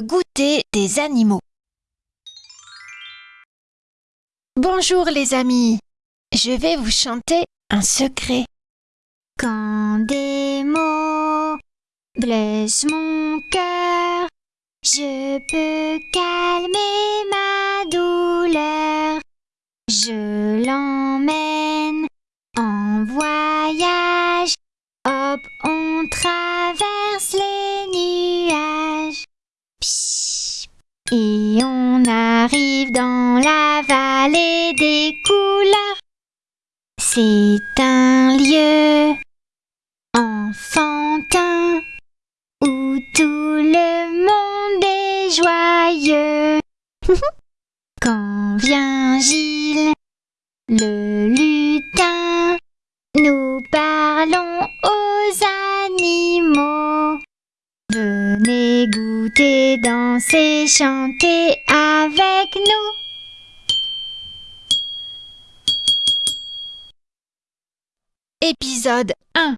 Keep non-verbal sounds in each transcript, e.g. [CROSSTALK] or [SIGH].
Goûter des animaux. Bonjour les amis, je vais vous chanter un secret. Quand des mots blessent mon cœur, je peux calmer ma douleur. Je l'emmène en voyage, hop, on traverse les nuages. Et on arrive dans la vallée des couleurs. C'est un lieu enfantin où tout le monde est joyeux. [LAUGHS] Quand vient Gilles, le goûter, danser, chanter avec nous. Épisode 1.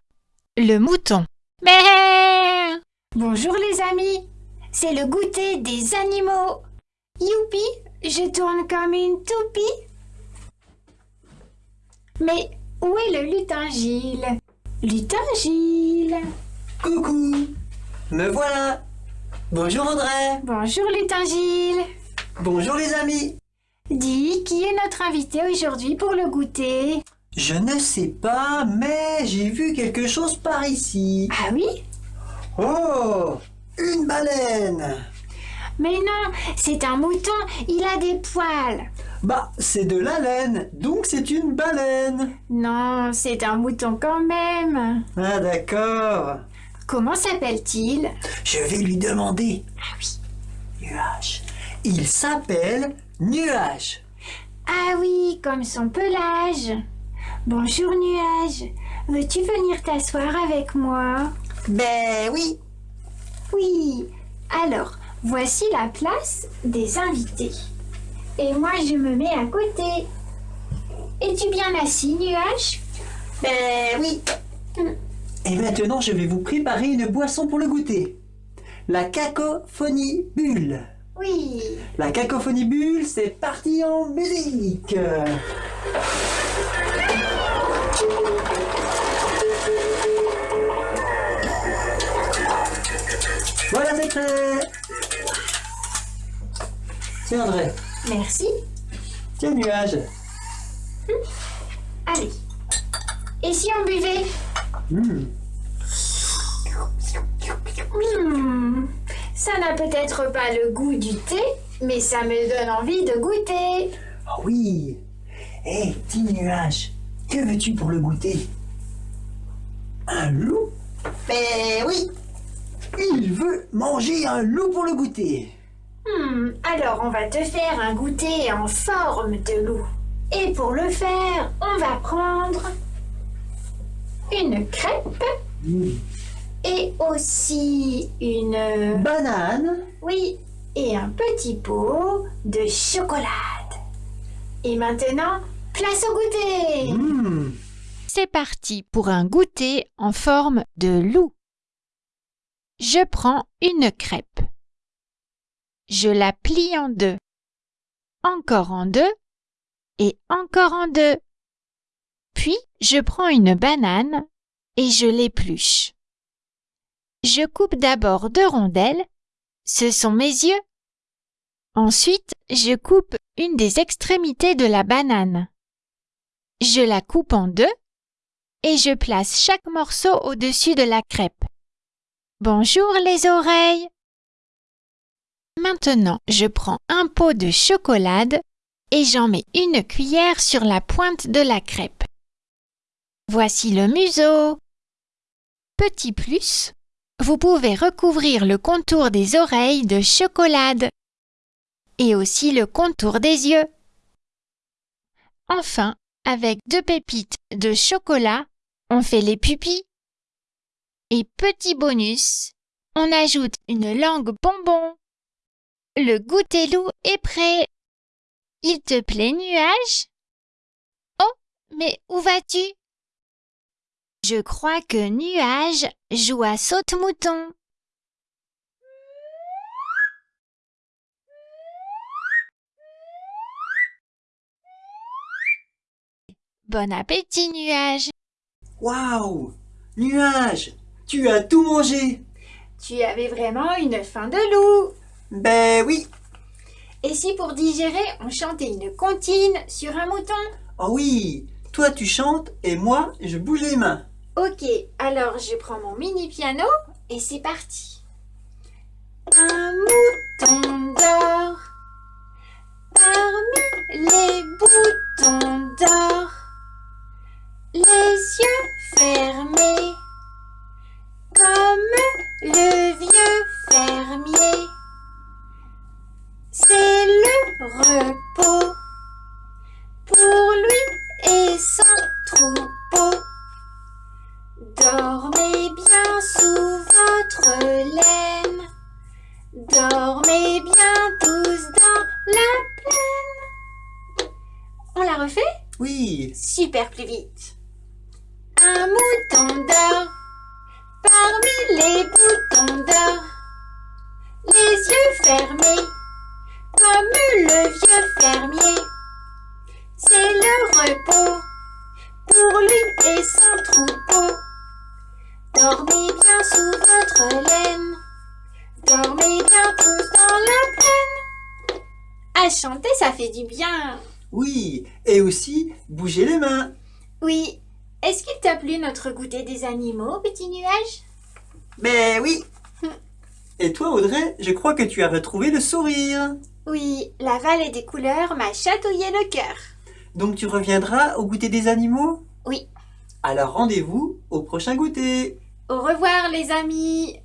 Le mouton. Mais Bonjour les amis, c'est le goûter des animaux. Youpi, je tourne comme une toupie. Mais où est le lutin Gilles Lutin Gilles Coucou Me voilà Bonjour André Bonjour lutin Gilles Bonjour les amis. Dis, qui est notre invité aujourd'hui pour le goûter? Je ne sais pas, mais j'ai vu quelque chose par ici. Ah oui? Oh Une baleine. Mais non, c'est un mouton, il a des poils. Bah, c'est de la laine, donc c'est une baleine. Non, c'est un mouton quand même. Ah d'accord Comment s'appelle-t-il? Je vais lui demander. Ah oui. Nuage. Il s'appelle Nuage. Ah oui, comme son pelage. Bonjour Nuage. Veux-tu venir t'asseoir avec moi? Ben oui Oui. Alors, voici la place des invités. Et moi, je me mets à côté. Es-tu bien assis, Nuage? Ben oui Et maintenant, je vais vous préparer une boisson pour le goûter. La cacophonie bulle. Oui. La cacophonie bulle, c'est parti en musique Voilà, c'est prêt Tiens André, Merci. tiens nuage. Allez. Et si on buvait? Hmm. Hmm, Ça n'a peut-être pas le goût du thé, mais ça me donne envie de goûter. Ah oui. Hé, petit nuage, que veux-tu pour le goûter? Un loup? Ben oui. Il veut manger un loup pour le goûter. Hmm, alors on va te faire un goûter en forme de loup. Et pour le faire, on va prendre une crêpe. Hmm. Et aussi une... Banane Oui, et un petit pot de chocolat. Et maintenant, place au goûter Hmm. C'est parti pour un goûter en forme de loup. Je prends une crêpe. Je la plie en deux. Encore en deux. Et encore en deux. Puis je prends une banane et je l'épluche. Je coupe d'abord deux rondelles. Ce sont mes yeux. Ensuite, je coupe une des extrémités de la banane. Je la coupe en deux et je place chaque morceau au-dessus de la crêpe. Bonjour les oreilles. Maintenant, je prends un pot de chocolat et j'en mets une cuillère sur la pointe de la crêpe. Voici le museau. Petit plus, vous pouvez recouvrir le contour des oreilles de chocolat et aussi le contour des yeux. Enfin, avec deux pépites de chocolat, on fait les pupilles. Et petit bonus, on ajoute une langue bonbon. Le goûter loup est prêt. Il te plaît, nuage? Oh, mais où vas-tu? Je crois que Nuage joue à saute-mouton. Bon appétit, Nuage. Waouh! Nuage! Tu as tout mangé! Tu avais vraiment une faim de loup. Ben oui! Et si pour digérer, on chantait une comptine sur un mouton? Oh oui! Toi tu chantes et moi je bouge les mains. Ok, alors je prends mon mini piano et c'est parti. Un mouton d'or parmi les boutons d'or, les yeux Oui. Super plus vite. Un mouton d'or parmi les boutons d'or. Les yeux fermés comme le vieux fermier. C'est le repos pour lui et son troupeau. Dormez bien sous votre laine. Dormez bien tous dans la plaine. À chanter, ça fait du bien. Oui, et aussi bouger les mains. Oui. Est-ce qu'il t'a plu notre goûter des animaux, petit nuage? Ben oui. Et toi Audrey, je crois que tu as retrouvé le sourire. Oui, la vallée des couleurs m'a chatouillé le cœur. Donc tu reviendras au goûter des animaux? Oui. Alors rendez-vous au prochain goûter. Au revoir les amis